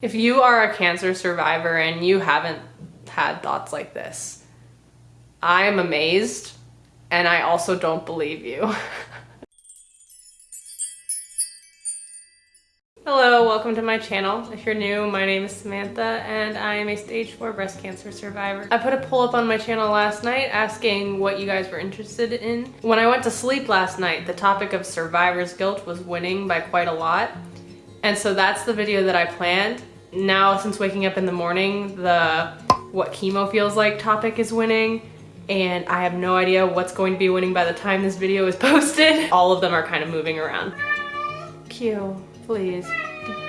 If you are a cancer survivor and you haven't had thoughts like this, I am amazed and I also don't believe you. Hello, welcome to my channel. If you're new, my name is Samantha and I am a stage 4 breast cancer survivor. I put a poll up on my channel last night asking what you guys were interested in. When I went to sleep last night, the topic of survivor's guilt was winning by quite a lot. And so that's the video that I planned. Now, since waking up in the morning, the what chemo feels like topic is winning and I have no idea what's going to be winning by the time this video is posted. All of them are kind of moving around. Q, please,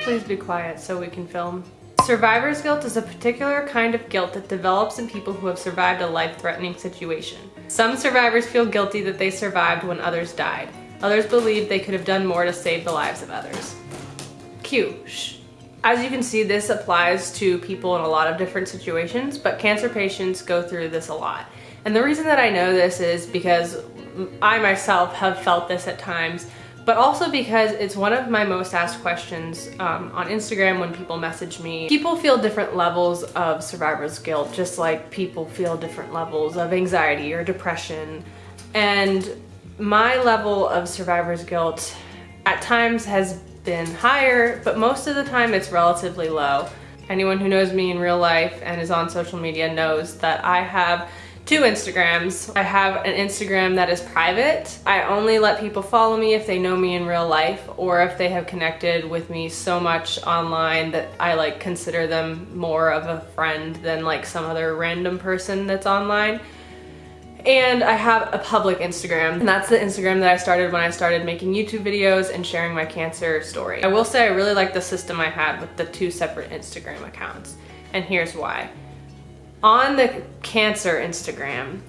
please be quiet so we can film. Survivor's guilt is a particular kind of guilt that develops in people who have survived a life-threatening situation. Some survivors feel guilty that they survived when others died. Others believe they could have done more to save the lives of others. Q. Shh. As you can see, this applies to people in a lot of different situations, but cancer patients go through this a lot. And the reason that I know this is because I myself have felt this at times, but also because it's one of my most asked questions um, on Instagram when people message me. People feel different levels of survivor's guilt, just like people feel different levels of anxiety or depression. And my level of survivor's guilt at times has been higher, but most of the time it's relatively low. Anyone who knows me in real life and is on social media knows that I have two Instagrams. I have an Instagram that is private. I only let people follow me if they know me in real life or if they have connected with me so much online that I like consider them more of a friend than like some other random person that's online. And I have a public Instagram, and that's the Instagram that I started when I started making YouTube videos and sharing my cancer story. I will say I really like the system I had with the two separate Instagram accounts, and here's why. On the cancer Instagram,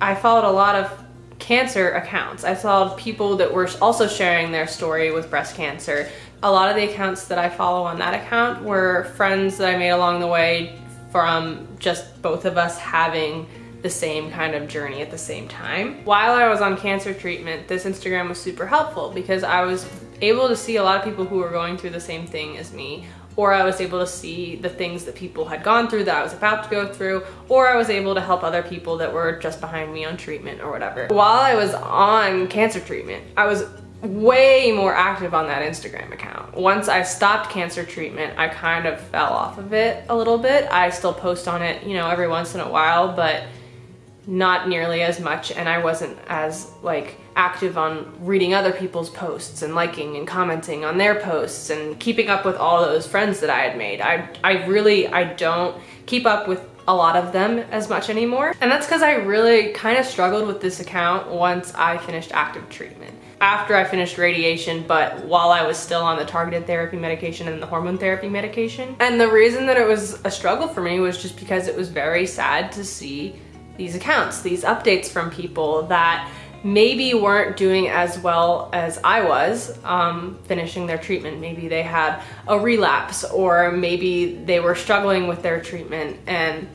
I followed a lot of cancer accounts. I saw people that were also sharing their story with breast cancer. A lot of the accounts that I follow on that account were friends that I made along the way from just both of us having the same kind of journey at the same time. While I was on cancer treatment, this Instagram was super helpful because I was able to see a lot of people who were going through the same thing as me or I was able to see the things that people had gone through that I was about to go through, or I was able to help other people that were just behind me on treatment or whatever. While I was on cancer treatment, I was way more active on that Instagram account. Once I stopped cancer treatment, I kind of fell off of it a little bit. I still post on it, you know, every once in a while, but not nearly as much and I wasn't as like active on reading other people's posts and liking and commenting on their posts and keeping up with all those friends that I had made. I, I really, I don't keep up with a lot of them as much anymore. And that's because I really kind of struggled with this account once I finished active treatment. After I finished radiation, but while I was still on the targeted therapy medication and the hormone therapy medication. And the reason that it was a struggle for me was just because it was very sad to see these accounts, these updates from people that maybe weren't doing as well as I was um, finishing their treatment. Maybe they had a relapse or maybe they were struggling with their treatment and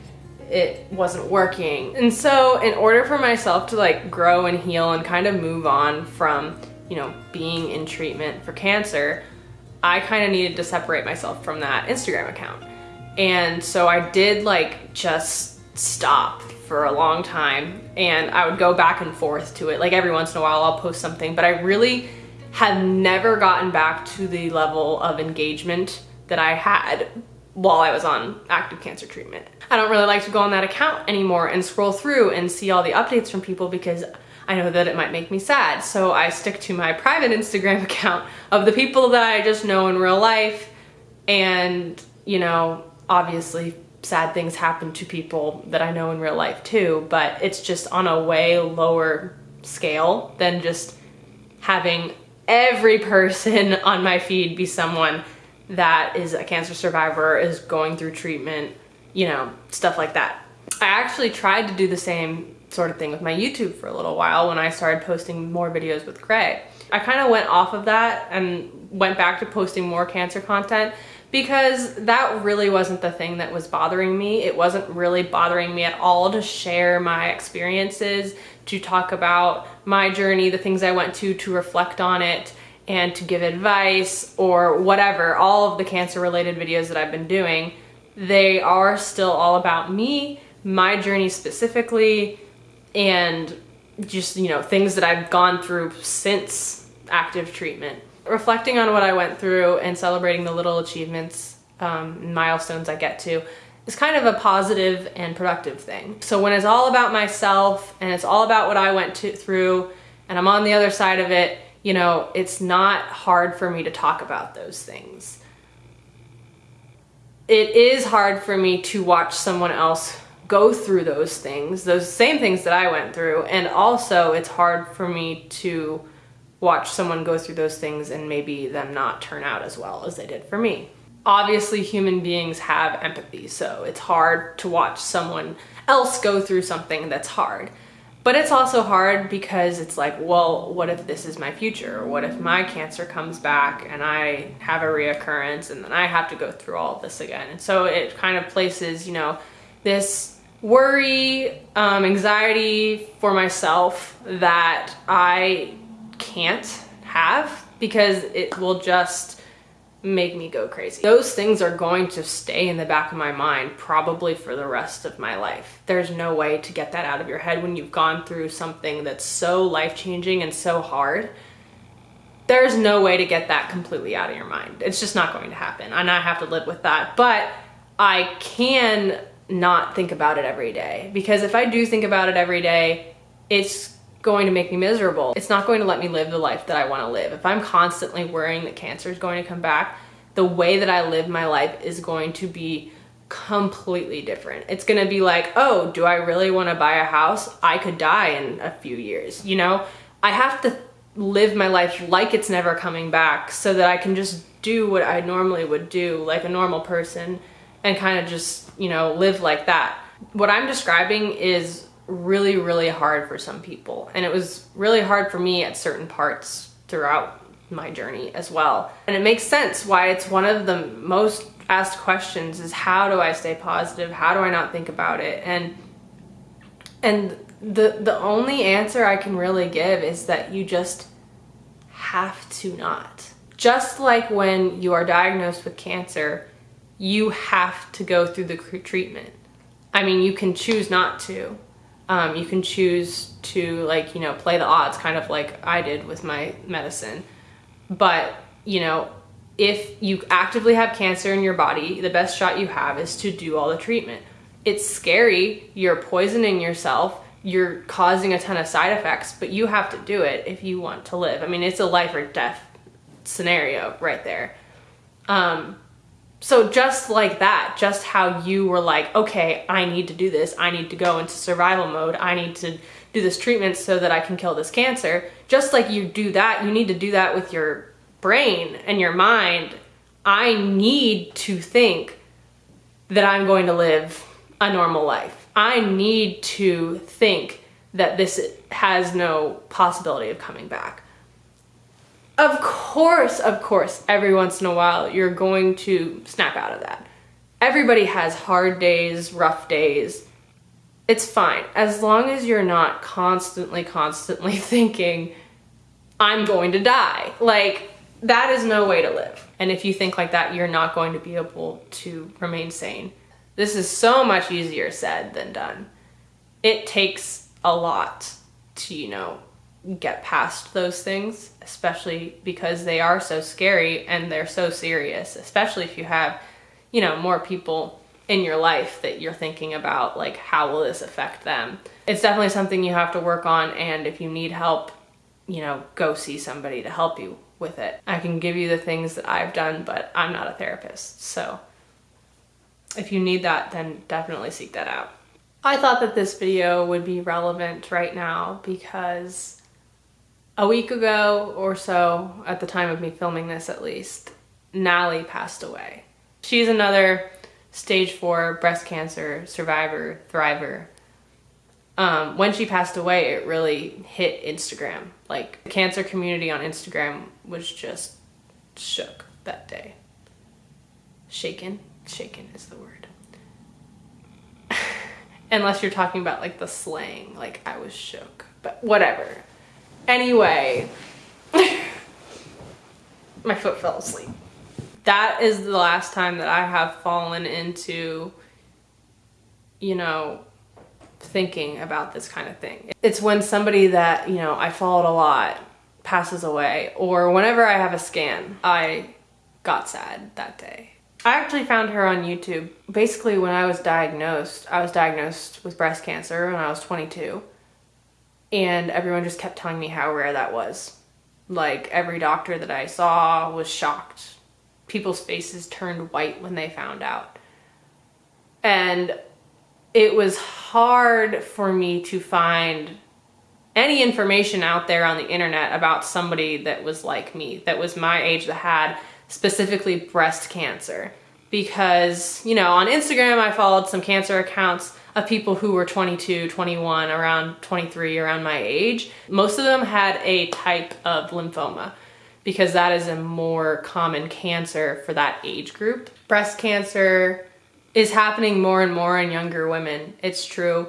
it wasn't working. And so in order for myself to like grow and heal and kind of move on from, you know, being in treatment for cancer, I kind of needed to separate myself from that Instagram account. And so I did like just stop for a long time and I would go back and forth to it. Like every once in a while I'll post something, but I really have never gotten back to the level of engagement that I had while I was on active cancer treatment. I don't really like to go on that account anymore and scroll through and see all the updates from people because I know that it might make me sad. So I stick to my private Instagram account of the people that I just know in real life and, you know, obviously sad things happen to people that I know in real life too, but it's just on a way lower scale than just having every person on my feed be someone that is a cancer survivor, is going through treatment, you know, stuff like that. I actually tried to do the same sort of thing with my YouTube for a little while when I started posting more videos with Gray. I kind of went off of that and went back to posting more cancer content because that really wasn't the thing that was bothering me. It wasn't really bothering me at all to share my experiences, to talk about my journey, the things I went to, to reflect on it, and to give advice or whatever, all of the cancer related videos that I've been doing, they are still all about me, my journey specifically, and just, you know, things that I've gone through since active treatment. Reflecting on what I went through and celebrating the little achievements, um, milestones I get to is kind of a positive and productive thing. So when it's all about myself and it's all about what I went to, through and I'm on the other side of it, you know, it's not hard for me to talk about those things. It is hard for me to watch someone else go through those things, those same things that I went through. And also it's hard for me to watch someone go through those things and maybe them not turn out as well as they did for me. Obviously human beings have empathy, so it's hard to watch someone else go through something that's hard. But it's also hard because it's like, well, what if this is my future? What if my cancer comes back and I have a reoccurrence and then I have to go through all this again? And so it kind of places, you know, this worry, um, anxiety for myself that I can't have because it will just make me go crazy. Those things are going to stay in the back of my mind probably for the rest of my life. There's no way to get that out of your head when you've gone through something that's so life-changing and so hard. There's no way to get that completely out of your mind. It's just not going to happen and I have to live with that. But I can not think about it every day because if I do think about it every day, it's going to make me miserable. It's not going to let me live the life that I want to live. If I'm constantly worrying that cancer is going to come back, the way that I live my life is going to be completely different. It's going to be like, oh, do I really want to buy a house? I could die in a few years. You know, I have to live my life like it's never coming back so that I can just do what I normally would do like a normal person and kind of just, you know, live like that. What I'm describing is really, really hard for some people. And it was really hard for me at certain parts throughout my journey as well. And it makes sense why it's one of the most asked questions is how do I stay positive? How do I not think about it? And and the the only answer I can really give is that you just have to not. Just like when you are diagnosed with cancer, you have to go through the treatment. I mean, you can choose not to. Um, you can choose to like, you know, play the odds kind of like I did with my medicine. But, you know, if you actively have cancer in your body, the best shot you have is to do all the treatment. It's scary. You're poisoning yourself. You're causing a ton of side effects, but you have to do it if you want to live. I mean, it's a life or death scenario right there. Um, so just like that, just how you were like, okay, I need to do this. I need to go into survival mode. I need to do this treatment so that I can kill this cancer. Just like you do that, you need to do that with your brain and your mind. I need to think that I'm going to live a normal life. I need to think that this has no possibility of coming back. Of course, of course, every once in a while, you're going to snap out of that. Everybody has hard days, rough days. It's fine. As long as you're not constantly, constantly thinking, I'm going to die. Like, that is no way to live. And if you think like that, you're not going to be able to remain sane. This is so much easier said than done. It takes a lot to, you know, get past those things, especially because they are so scary and they're so serious, especially if you have, you know, more people in your life that you're thinking about, like, how will this affect them? It's definitely something you have to work on, and if you need help, you know, go see somebody to help you with it. I can give you the things that I've done, but I'm not a therapist, so if you need that, then definitely seek that out. I thought that this video would be relevant right now because a week ago or so, at the time of me filming this at least, Nalie passed away. She's another stage four breast cancer survivor, thriver. Um, when she passed away, it really hit Instagram. Like, the cancer community on Instagram was just shook that day. Shaken? Shaken is the word. Unless you're talking about like the slang, like I was shook, but whatever. Anyway, my foot fell asleep. That is the last time that I have fallen into, you know, thinking about this kind of thing. It's when somebody that, you know, I followed a lot passes away or whenever I have a scan, I got sad that day. I actually found her on YouTube. Basically, when I was diagnosed, I was diagnosed with breast cancer when I was 22. And everyone just kept telling me how rare that was. Like, every doctor that I saw was shocked. People's faces turned white when they found out. And it was hard for me to find any information out there on the internet about somebody that was like me, that was my age, that had specifically breast cancer. Because, you know, on Instagram, I followed some cancer accounts of people who were 22, 21, around 23, around my age. Most of them had a type of lymphoma because that is a more common cancer for that age group. Breast cancer is happening more and more in younger women, it's true,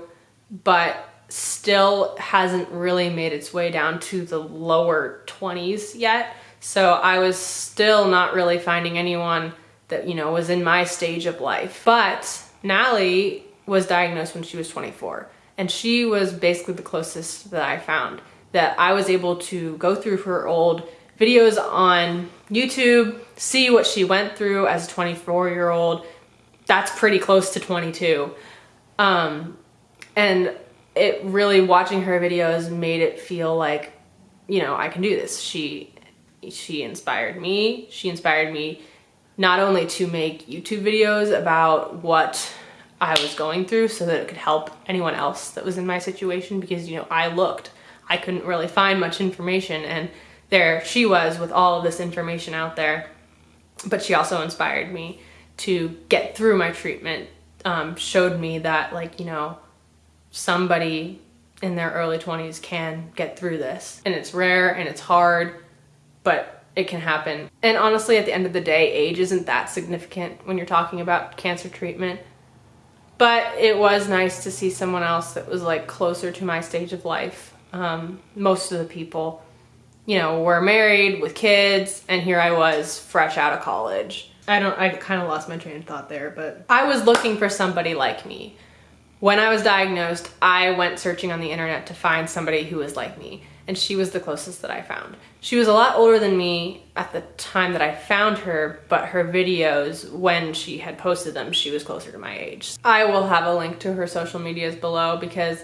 but still hasn't really made its way down to the lower 20s yet. So I was still not really finding anyone that, you know, was in my stage of life. But Nalie was diagnosed when she was 24 and she was basically the closest that I found that I was able to go through her old videos on YouTube, see what she went through as a 24 year old. That's pretty close to 22. Um, and it really watching her videos made it feel like, you know, I can do this. She she inspired me. She inspired me not only to make YouTube videos about what I was going through so that it could help anyone else that was in my situation because, you know, I looked. I couldn't really find much information and there she was with all of this information out there. But she also inspired me to get through my treatment, um, showed me that like, you know, somebody in their early 20s can get through this. And it's rare and it's hard, but it can happen. And honestly, at the end of the day, age isn't that significant when you're talking about cancer treatment. But it was nice to see someone else that was like closer to my stage of life. Um, most of the people, you know, were married with kids, and here I was fresh out of college. I don't, I kind of lost my train of thought there, but I was looking for somebody like me when I was diagnosed, I went searching on the internet to find somebody who was like me, and she was the closest that I found. She was a lot older than me at the time that I found her, but her videos, when she had posted them, she was closer to my age. I will have a link to her social medias below because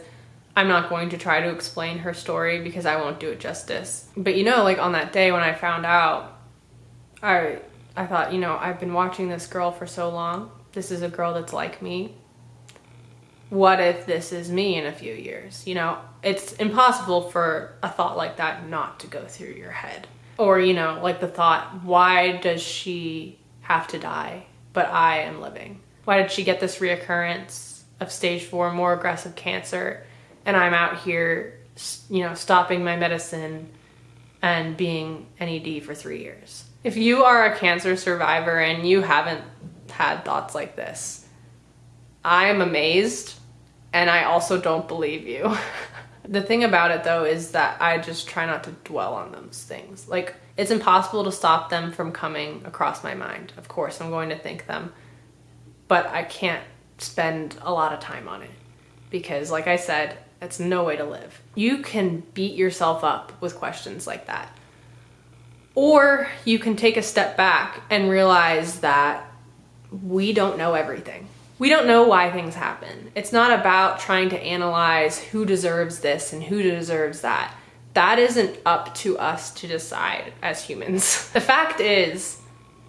I'm not going to try to explain her story because I won't do it justice. But you know, like on that day when I found out, I, I thought, you know, I've been watching this girl for so long. This is a girl that's like me what if this is me in a few years? You know, it's impossible for a thought like that not to go through your head. Or, you know, like the thought, why does she have to die, but I am living? Why did she get this reoccurrence of stage four, more aggressive cancer, and I'm out here, you know, stopping my medicine and being NED for three years? If you are a cancer survivor and you haven't had thoughts like this, I am amazed and I also don't believe you. the thing about it though is that I just try not to dwell on those things. Like it's impossible to stop them from coming across my mind. Of course, I'm going to think them, but I can't spend a lot of time on it because like I said, it's no way to live. You can beat yourself up with questions like that. Or you can take a step back and realize that we don't know everything we don't know why things happen. It's not about trying to analyze who deserves this and who deserves that. That isn't up to us to decide as humans. The fact is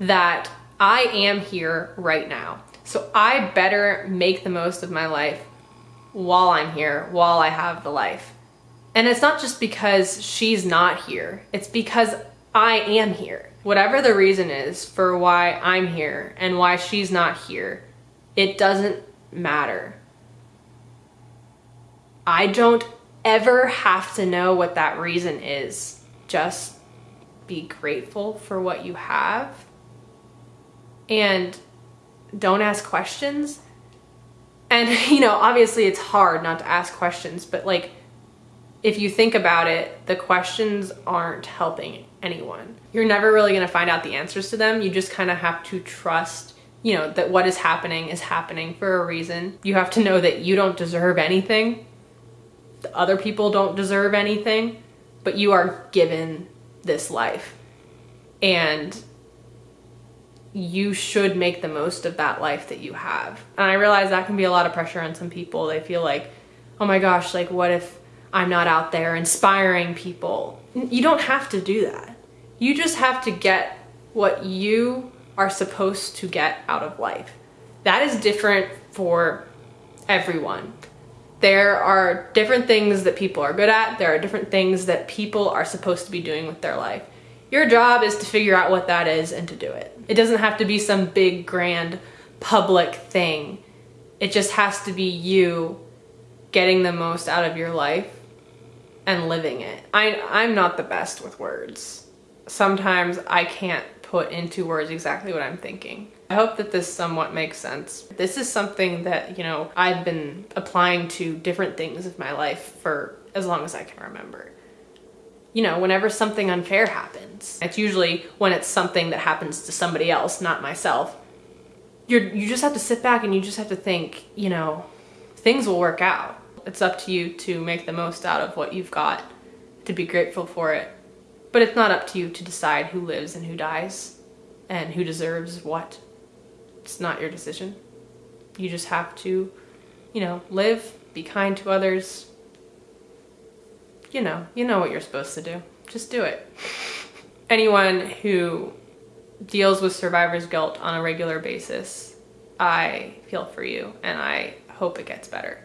that I am here right now. So I better make the most of my life while I'm here, while I have the life. And it's not just because she's not here, it's because I am here. Whatever the reason is for why I'm here and why she's not here, it doesn't matter. I don't ever have to know what that reason is. Just be grateful for what you have and don't ask questions. And, you know, obviously it's hard not to ask questions, but like, if you think about it, the questions aren't helping anyone. You're never really to find out the answers to them. You just kind of have to trust, you know, that what is happening is happening for a reason. You have to know that you don't deserve anything. The other people don't deserve anything, but you are given this life. And you should make the most of that life that you have. And I realize that can be a lot of pressure on some people. They feel like, oh my gosh, like what if I'm not out there inspiring people? You don't have to do that. You just have to get what you are supposed to get out of life. That is different for everyone. There are different things that people are good at. There are different things that people are supposed to be doing with their life. Your job is to figure out what that is and to do it. It doesn't have to be some big, grand, public thing. It just has to be you getting the most out of your life and living it. I, I'm not the best with words. Sometimes I can't put into words exactly what I'm thinking. I hope that this somewhat makes sense. This is something that, you know, I've been applying to different things of my life for as long as I can remember you know, whenever something unfair happens, it's usually when it's something that happens to somebody else, not myself. You're, you just have to sit back and you just have to think, you know, things will work out. It's up to you to make the most out of what you've got, to be grateful for it. But it's not up to you to decide who lives and who dies and who deserves what. It's not your decision. You just have to, you know, live, be kind to others, you know, you know what you're supposed to do. Just do it. Anyone who deals with survivor's guilt on a regular basis, I feel for you and I hope it gets better.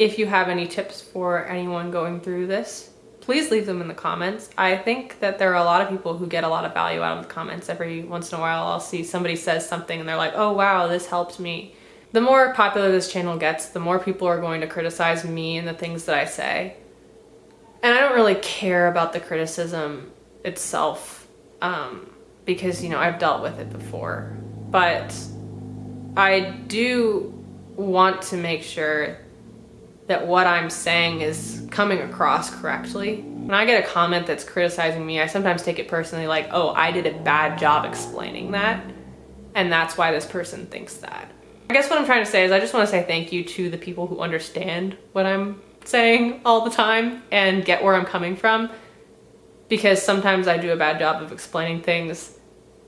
If you have any tips for anyone going through this, please leave them in the comments. I think that there are a lot of people who get a lot of value out of the comments. Every once in a while I'll see somebody says something and they're like, oh wow, this helped me. The more popular this channel gets, the more people are going to criticize me and the things that I say and I don't really care about the criticism itself um, because, you know, I've dealt with it before. But I do want to make sure that what I'm saying is coming across correctly. When I get a comment that's criticizing me, I sometimes take it personally like, oh, I did a bad job explaining that. And that's why this person thinks that. I guess what I'm trying to say is I just want to say thank you to the people who understand what I'm saying all the time and get where I'm coming from because sometimes I do a bad job of explaining things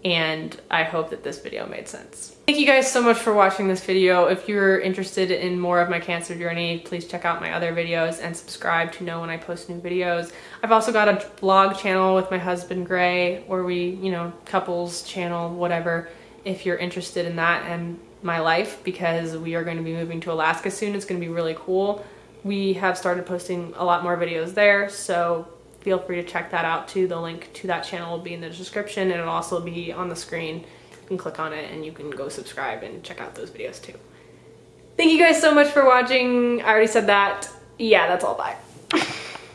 and I hope that this video made sense. Thank you guys so much for watching this video. If you're interested in more of my cancer journey, please check out my other videos and subscribe to know when I post new videos. I've also got a blog channel with my husband Gray where we, you know, couples channel, whatever, if you're interested in that and my life because we are going to be moving to Alaska soon. It's going to be really cool we have started posting a lot more videos there so feel free to check that out too the link to that channel will be in the description and it'll also be on the screen can click on it and you can go subscribe and check out those videos too. Thank you guys so much for watching. I already said that. Yeah that's all. Bye